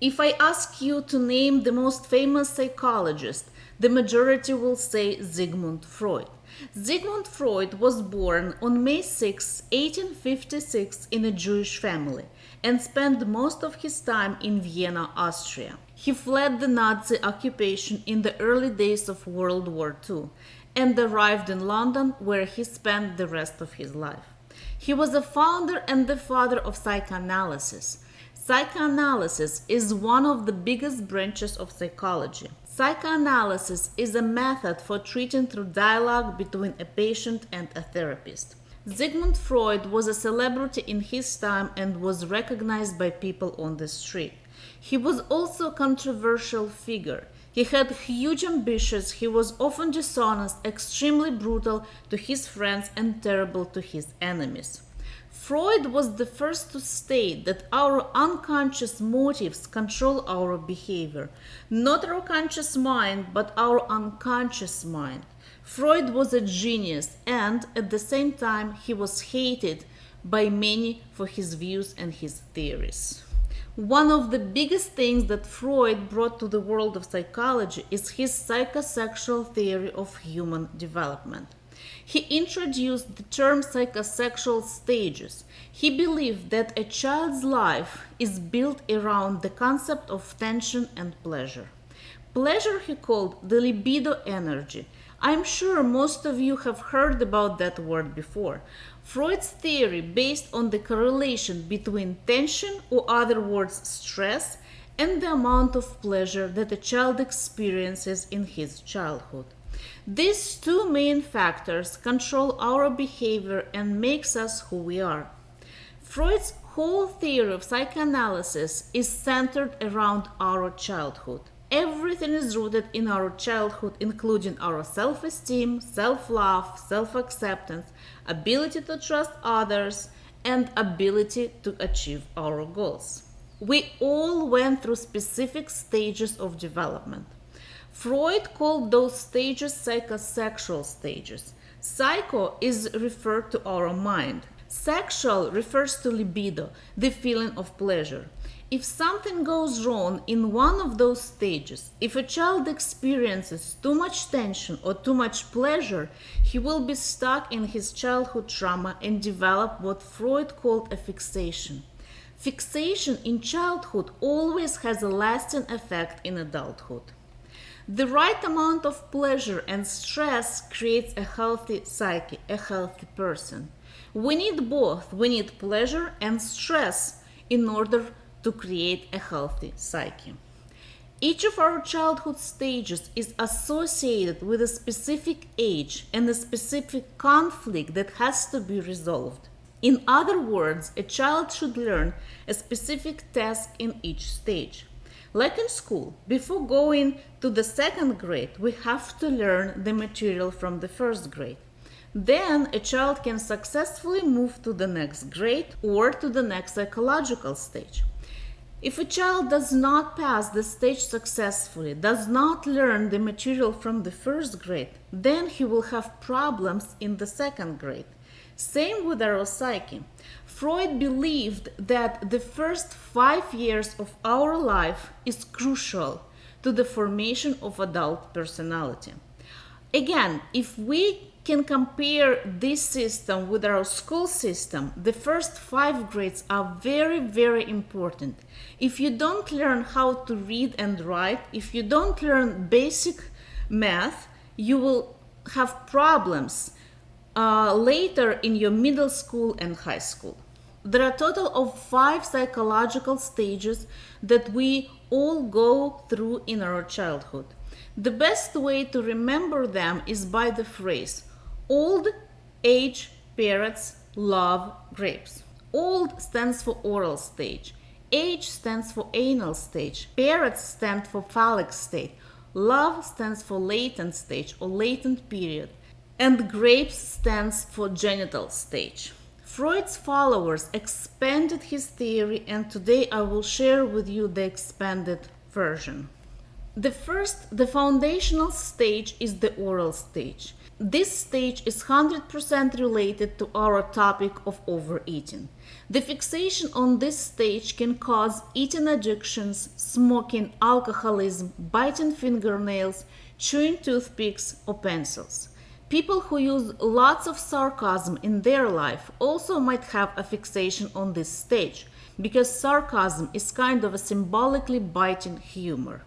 If I ask you to name the most famous psychologist, the majority will say Sigmund Freud. Sigmund Freud was born on May 6, 1856, in a Jewish family and spent most of his time in Vienna, Austria. He fled the Nazi occupation in the early days of World War II and arrived in London, where he spent the rest of his life. He was a founder and the father of psychoanalysis. Psychoanalysis is one of the biggest branches of psychology. Psychoanalysis is a method for treating through dialogue between a patient and a therapist. Sigmund Freud was a celebrity in his time and was recognized by people on the street. He was also a controversial figure. He had huge ambitions, he was often dishonest, extremely brutal to his friends, and terrible to his enemies. Freud was the first to state that our unconscious motives control our behavior. Not our conscious mind, but our unconscious mind. Freud was a genius and at the same time he was hated by many for his views and his theories. One of the biggest things that Freud brought to the world of psychology is his psychosexual theory of human development. He introduced the term psychosexual stages. He believed that a child's life is built around the concept of tension and pleasure. Pleasure he called the libido energy. I'm sure most of you have heard about that word before. Freud's theory based on the correlation between tension or other words stress and the amount of pleasure that a child experiences in his childhood. These two main factors control our behavior and makes us who we are. Freud's whole theory of psychoanalysis is centered around our childhood. Everything is rooted in our childhood, including our self esteem, self love, self acceptance, ability to trust others, and ability to achieve our goals. We all went through specific stages of development. Freud called those stages psychosexual stages. Psycho is referred to our mind. Sexual refers to libido, the feeling of pleasure. If something goes wrong in one of those stages, if a child experiences too much tension or too much pleasure, he will be stuck in his childhood trauma and develop what Freud called a fixation. Fixation in childhood always has a lasting effect in adulthood. The right amount of pleasure and stress creates a healthy psyche, a healthy person. We need both. We need pleasure and stress in order to create a healthy psyche. Each of our childhood stages is associated with a specific age and a specific conflict that has to be resolved. In other words, a child should learn a specific task in each stage. Like in school, before going to the second grade, we have to learn the material from the first grade. Then a child can successfully move to the next grade or to the next psychological stage. If a child does not pass the stage successfully, does not learn the material from the first grade, then he will have problems in the second grade. Same with our psyche. Freud believed that the first five years of our life is crucial to the formation of adult personality. Again, if we can compare this system with our school system, the first five grades are very, very important. If you don't learn how to read and write, if you don't learn basic math, you will have problems uh, later in your middle school and high school. There are a total of five psychological stages that we all go through in our childhood. The best way to remember them is by the phrase old age parrots love grapes. Old stands for oral stage. Age stands for anal stage. Parrots stand for phallic state. Love stands for latent stage or latent period and grapes stands for genital stage. Freud's followers expanded his theory and today I will share with you the expanded version. The first, the foundational stage is the oral stage. This stage is 100% related to our topic of overeating. The fixation on this stage can cause eating addictions, smoking, alcoholism, biting fingernails, chewing toothpicks or pencils. People who use lots of sarcasm in their life also might have a fixation on this stage, because sarcasm is kind of a symbolically biting humor.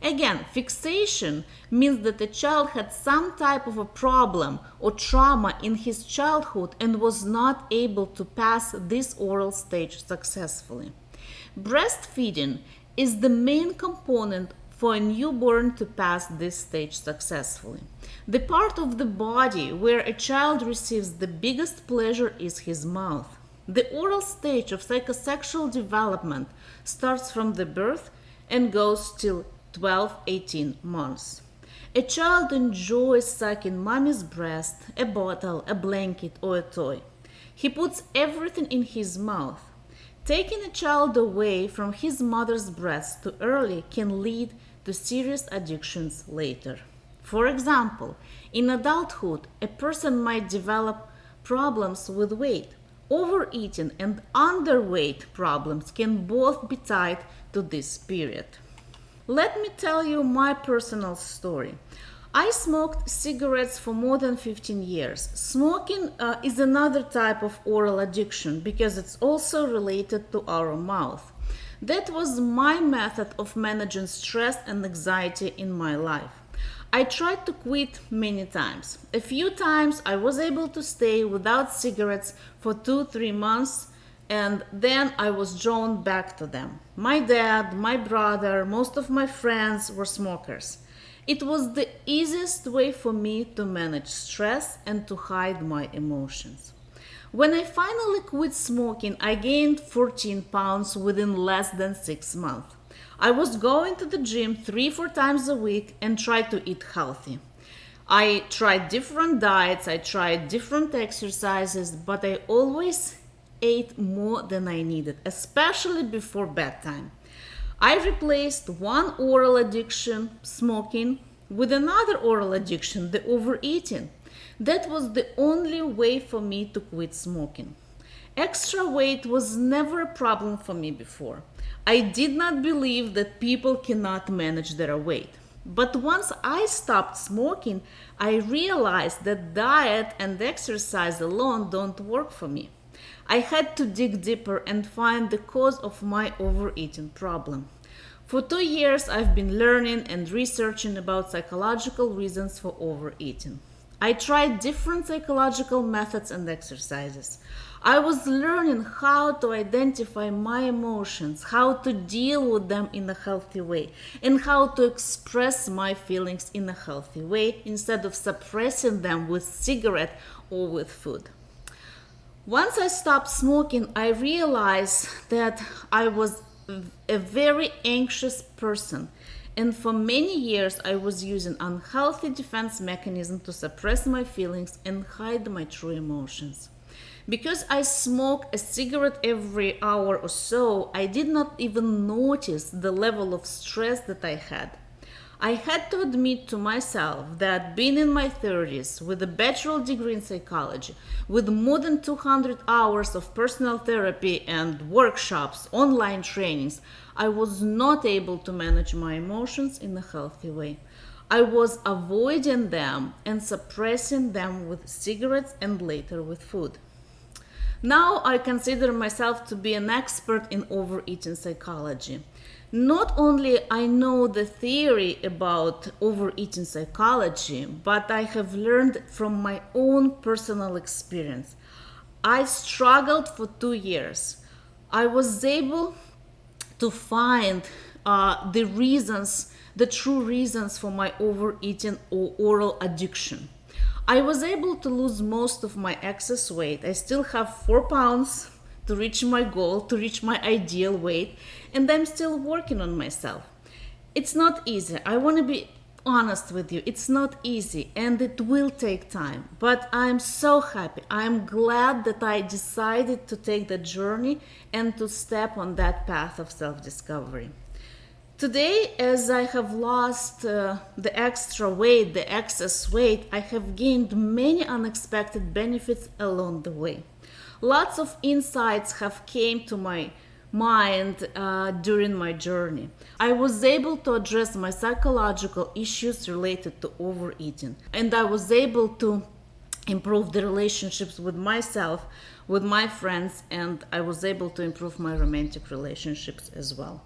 Again, fixation means that the child had some type of a problem or trauma in his childhood and was not able to pass this oral stage successfully. Breastfeeding is the main component for a newborn to pass this stage successfully. The part of the body where a child receives the biggest pleasure is his mouth. The oral stage of psychosexual development starts from the birth and goes till 12 18 months. A child enjoys sucking mommy's breast, a bottle, a blanket, or a toy. He puts everything in his mouth. Taking a child away from his mother's breast too early can lead to serious addictions later. For example, in adulthood, a person might develop problems with weight. Overeating and underweight problems can both be tied to this period. Let me tell you my personal story. I smoked cigarettes for more than 15 years. Smoking uh, is another type of oral addiction because it's also related to our mouth. That was my method of managing stress and anxiety in my life. I tried to quit many times. A few times I was able to stay without cigarettes for two, three months and then I was drawn back to them. My dad, my brother, most of my friends were smokers. It was the easiest way for me to manage stress and to hide my emotions. When I finally quit smoking, I gained 14 pounds within less than six months. I was going to the gym three, four times a week and tried to eat healthy. I tried different diets, I tried different exercises, but I always ate more than I needed, especially before bedtime. I replaced one oral addiction, smoking, with another oral addiction, the overeating. That was the only way for me to quit smoking. Extra weight was never a problem for me before. I did not believe that people cannot manage their weight. But once I stopped smoking, I realized that diet and exercise alone don't work for me. I had to dig deeper and find the cause of my overeating problem. For two years, I've been learning and researching about psychological reasons for overeating. I tried different psychological methods and exercises. I was learning how to identify my emotions, how to deal with them in a healthy way, and how to express my feelings in a healthy way instead of suppressing them with cigarette or with food. Once I stopped smoking, I realized that I was a very anxious person. And for many years, I was using unhealthy defense mechanism to suppress my feelings and hide my true emotions. Because I smoke a cigarette every hour or so, I did not even notice the level of stress that I had. I had to admit to myself that being in my 30s with a bachelor degree in psychology, with more than 200 hours of personal therapy and workshops, online trainings, I was not able to manage my emotions in a healthy way. I was avoiding them and suppressing them with cigarettes and later with food. Now I consider myself to be an expert in overeating psychology not only I know the theory about overeating psychology, but I have learned from my own personal experience. I struggled for two years. I was able to find uh, the reasons, the true reasons for my overeating or oral addiction. I was able to lose most of my excess weight. I still have four pounds to reach my goal, to reach my ideal weight, and I'm still working on myself. It's not easy. I want to be honest with you. It's not easy and it will take time, but I'm so happy. I'm glad that I decided to take the journey and to step on that path of self discovery. Today, as I have lost uh, the extra weight, the excess weight, I have gained many unexpected benefits along the way. Lots of insights have came to my mind uh, during my journey. I was able to address my psychological issues related to overeating, and I was able to improve the relationships with myself, with my friends, and I was able to improve my romantic relationships as well.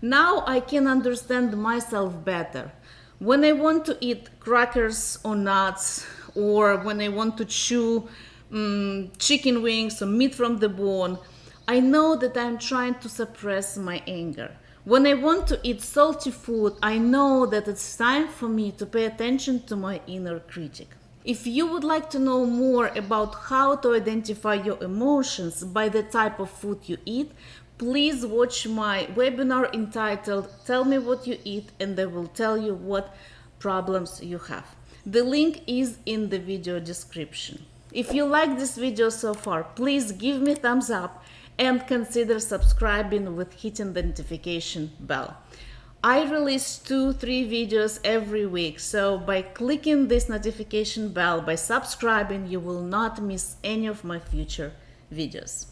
Now I can understand myself better. When I want to eat crackers or nuts, or when I want to chew um, chicken wings or meat from the bone, I know that I'm trying to suppress my anger. When I want to eat salty food, I know that it's time for me to pay attention to my inner critic. If you would like to know more about how to identify your emotions by the type of food you eat, please watch my webinar entitled Tell Me What You Eat and I will tell you what problems you have. The link is in the video description. If you like this video so far, please give me thumbs up and consider subscribing with hitting the notification bell. I release two, three videos every week, so by clicking this notification bell, by subscribing, you will not miss any of my future videos.